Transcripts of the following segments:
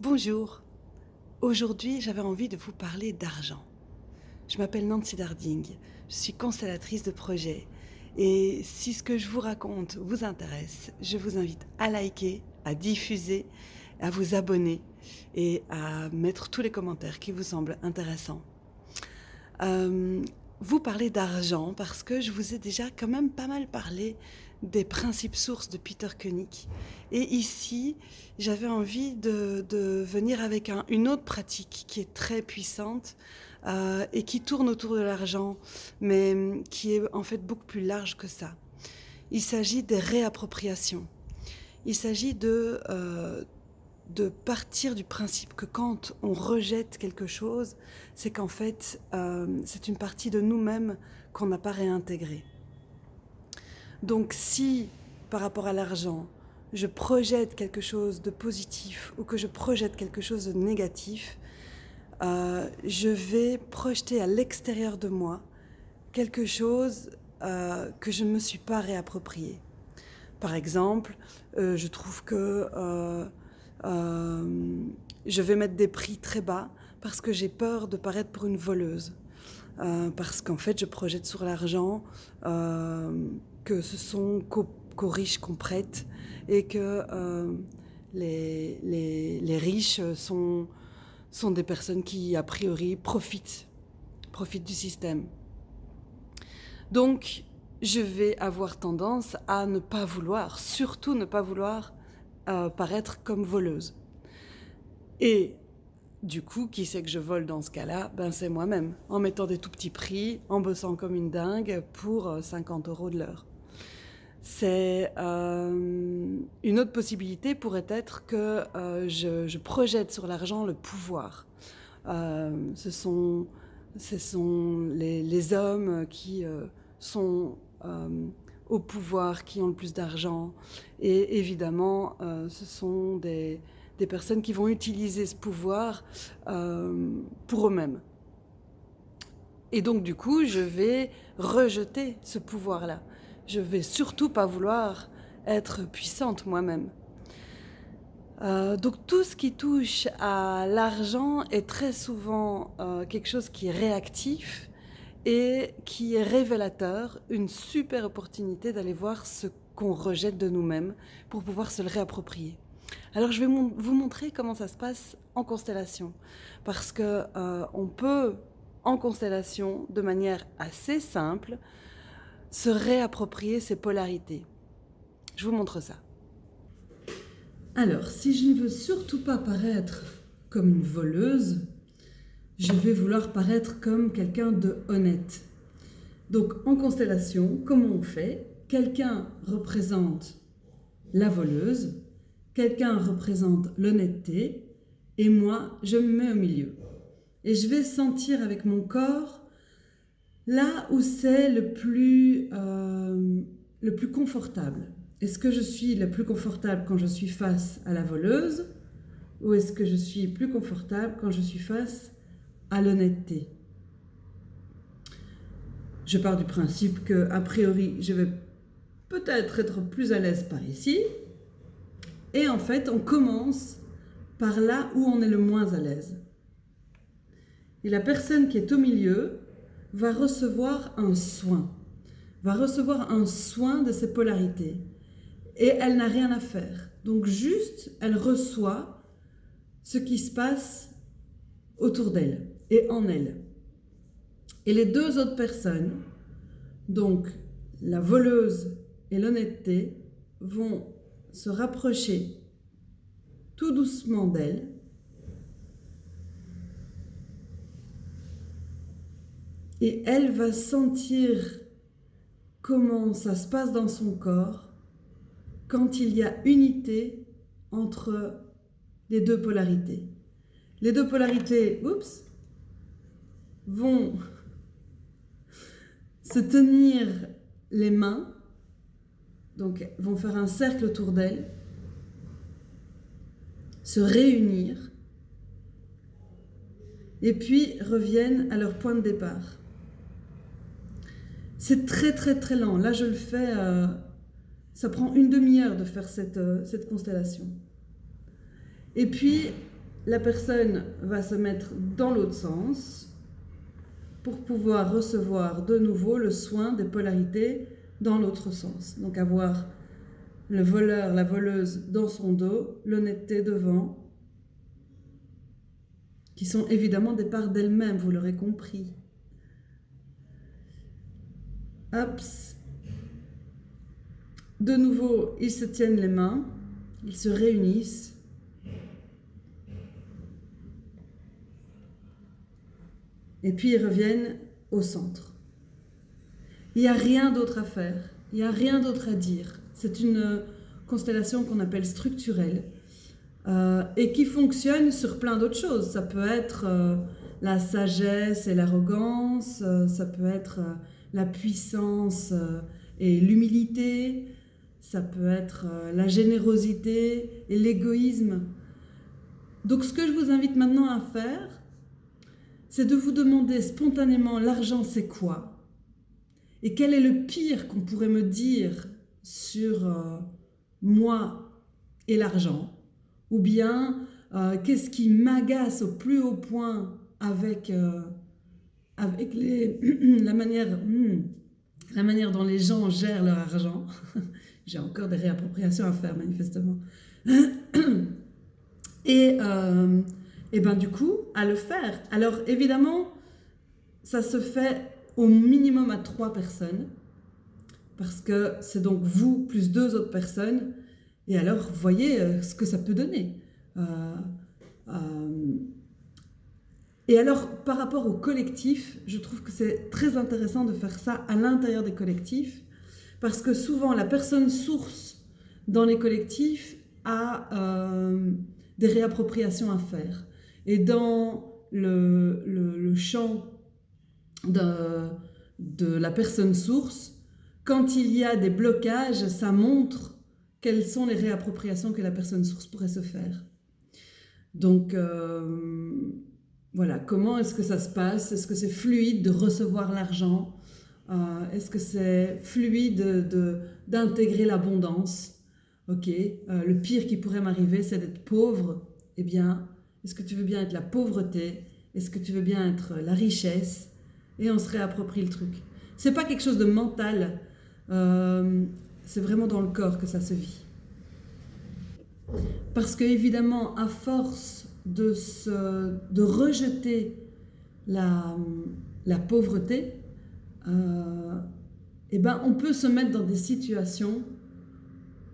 Bonjour, aujourd'hui j'avais envie de vous parler d'argent. Je m'appelle Nancy Darding, je suis constellatrice de projet et si ce que je vous raconte vous intéresse, je vous invite à liker, à diffuser, à vous abonner et à mettre tous les commentaires qui vous semblent intéressants. Euh, vous parlez d'argent parce que je vous ai déjà quand même pas mal parlé des principes sources de Peter Koenig. Et ici, j'avais envie de, venir avec une autre pratique qui est très puissante euh, et qui tourne autour de l'argent, mais qui est en fait beaucoup plus large que ça. Il s'agit des réappropriations. Il s'agit de, euh, partir du principe que quand on rejette quelque chose, c'est qu'en fait, euh, c'est une partie de nous-mêmes qu'on n'a pas réintégrée. Donc si, par rapport à l'argent, je projette quelque chose de positif ou que je projette quelque chose de négatif, euh, je vais projeter à l'extérieur de moi quelque chose euh, que je ne me suis pas réapproprié. Par exemple, euh, je trouve que je vais mettre des prix très bas parce que j'ai peur de paraître pour une voleuse. Parce qu'en fait, je projette sur l'argent que ce sont qu'aux riches qu'on prête et que euh, les, les, riches sont, sont des personnes qui, a priori, profitent, profitent du système. Donc, je vais avoir tendance à ne pas vouloir, surtout ne pas vouloir euh, paraître comme voleuse. Et du coup, qui c'est que je vole dans ce cas-là? Ben c'est moi-même, en mettant des tout petits prix, en bossant comme une dingue pour 50 euh, euros de l'heure. C'est euh, une autre possibilité pourrait être que euh, je, projette sur l'argent le pouvoir. Ce sont, ce sont les, hommes qui sont au pouvoir, qui ont le plus d'argent. Et évidemment, ce sont des, des, personnes qui vont utiliser ce pouvoir pour eux-mêmes. Et donc, du coup, je vais rejeter ce pouvoir-là je vais surtout pas vouloir être puissante moi-même. Euh, donc tout ce qui touche à l'argent est très souvent euh, quelque chose qui est réactif et qui est révélateur, une super opportunité d'aller voir ce qu'on rejette de nous-mêmes pour pouvoir se le réapproprier. Alors je vais vous montrer comment ça se passe en constellation, parce que euh, on peut en constellation, de manière assez simple, se réapproprier ses polarités. Je vous montre ça. Alors, si je ne veux surtout pas paraître comme une voleuse, je vais vouloir paraître comme quelqu'un de honnête. Donc, en constellation, comment on fait? Quelqu'un représente la voleuse, quelqu'un représente l'honnêteté, et moi, je me mets au milieu. Et je vais sentir avec mon corps Là où c'est le, plus, euh, le plus confortable. Est-ce que je suis le plus confortable quand je suis face à la voleuse ou est-ce que je suis plus confortable quand je suis face à l'honnêteté? Je pars du principe que, a priori, je vais peut-être être plus à l'aise par ici. Et en fait, on commence par là où on est le moins à l'aise. Et la personne qui est au milieu, va recevoir un soin, va recevoir un soin de ses polarités. Et elle n'a rien à faire. Donc juste, elle reçoit ce qui se passe autour d'elle et en elle. Et les deux autres personnes, donc la voleuse et l'honnêteté, vont se rapprocher tout doucement d'elle et elle va sentir comment ça se passe dans son corps quand il y a unité entre les deux polarités. Les deux polarités, oups, vont se tenir les mains, donc vont faire un cercle autour d'elle, se réunir, et puis reviennent à leur point de départ. C'est très très très lent. Là, je le fais, euh, ça prend une demi-heure de faire euh, cette constellation. Et puis, la personne va se mettre dans l'autre sens pour pouvoir recevoir de nouveau le soin des polarités dans l'autre sens. Donc avoir le voleur, la voleuse dans son dos, l'honnêteté devant, qui sont évidemment des parts d'elle-même, vous l'aurez compris. De nouveau, ils se tiennent les mains, ils se réunissent. Et puis ils reviennent au centre. Il n'y a rien d'autre à faire, il n'y a rien d'autre à dire. C'est une constellation qu'on appelle structurelle euh, et qui fonctionne sur plein d'autres choses. Ça peut être euh, la sagesse et l'arrogance, euh, ça peut être la puissance et l'humilité, ça peut être la générosité et l'égoïsme. Donc ce que je vous invite maintenant à faire, c'est de vous demander spontanément l'argent c'est quoi? Et quel est le pire qu'on pourrait me dire sur moi et l'argent? Ou bien euh, qu'est-ce qui m'agace au plus haut point avec, euh, avec les, la, manière, hmm, la manière dont les gens gèrent leur argent? J'ai encore des réappropriations à faire manifestement. et, euh, et ben du coup, à le faire. Alors évidemment, ça se fait au minimum à trois personnes parce que c'est donc vous plus deux autres personnes et alors, voyez euh, ce que ça peut donner. Euh, euh, et alors, par rapport au collectif, je trouve que c'est très intéressant de faire ça à l'intérieur des collectifs, parce que souvent, la personne source dans les collectifs a des réappropriations à faire. Et dans le, le, champ de, la personne source, quand il y a des blocages, ça montre quelles sont les réappropriations que la personne source pourrait se faire. Donc, euh, voilà, comment est-ce que ça se passe? Est-ce que c'est fluide de recevoir l'argent? Euh, Est-ce que c'est fluide d'intégrer l'abondance? Ok, euh, le pire qui pourrait m'arriver, c'est d'être pauvre. Eh bien, est-ce que tu veux bien être la pauvreté? Est-ce que tu veux bien être la richesse? Et on se réapproprie le truc. C'est pas quelque chose de mental c'est vraiment dans le corps que ça se vit. Parce que évidemment, à force de, se, de rejeter la, la pauvreté, euh, eh ben, on peut se mettre dans des situations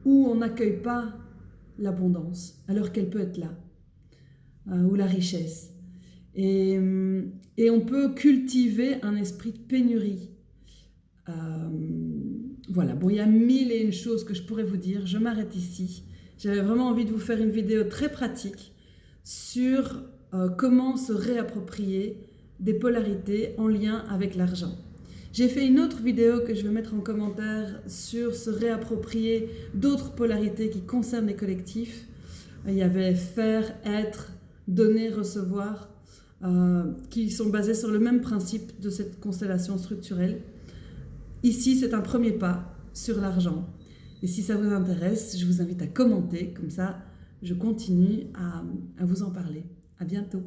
où on n'accueille pas l'abondance, alors qu'elle peut être là, euh, ou la richesse. Et, et, on peut cultiver un esprit de pénurie. Euh, voilà, bon, il y a mille et une choses que je pourrais vous dire. Je m'arrête ici. J'avais vraiment envie de vous faire une vidéo très pratique sur euh, comment se réapproprier des polarités en lien avec l'argent. J'ai fait une autre vidéo que je vais mettre en commentaire sur se réapproprier d'autres polarités qui concernent les collectifs. Il y avait faire, être, donner, recevoir, qui sont basés sur le même principe de cette constellation structurelle. Ici, c'est un premier pas sur l'argent. Et si ça vous intéresse, je vous invite à commenter, comme ça je continue à, à vous en parler. À bientôt